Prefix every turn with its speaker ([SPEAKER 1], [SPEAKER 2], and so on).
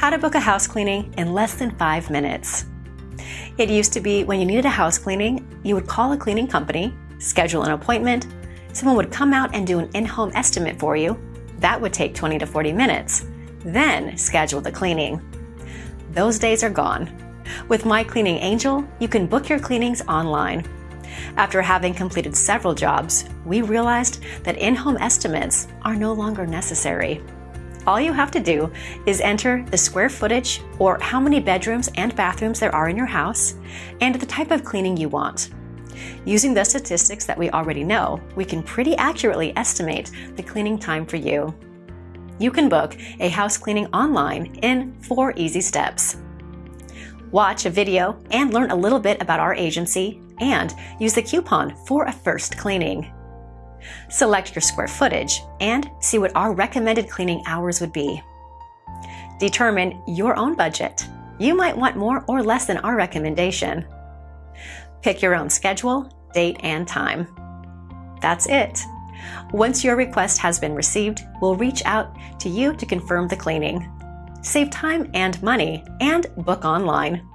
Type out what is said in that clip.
[SPEAKER 1] how to book a house cleaning in less than five minutes. It used to be when you needed a house cleaning, you would call a cleaning company, schedule an appointment, someone would come out and do an in-home estimate for you. That would take 20 to 40 minutes. Then schedule the cleaning. Those days are gone. With My Cleaning Angel, you can book your cleanings online. After having completed several jobs, we realized that in-home estimates are no longer necessary. All you have to do is enter the square footage or how many bedrooms and bathrooms there are in your house and the type of cleaning you want. Using the statistics that we already know, we can pretty accurately estimate the cleaning time for you. You can book a house cleaning online in four easy steps. Watch a video and learn a little bit about our agency and use the coupon for a first cleaning. Select your square footage and see what our recommended cleaning hours would be. Determine your own budget. You might want more or less than our recommendation. Pick your own schedule, date, and time. That's it. Once your request has been received, we'll reach out to you to confirm the cleaning. Save time and money and book online.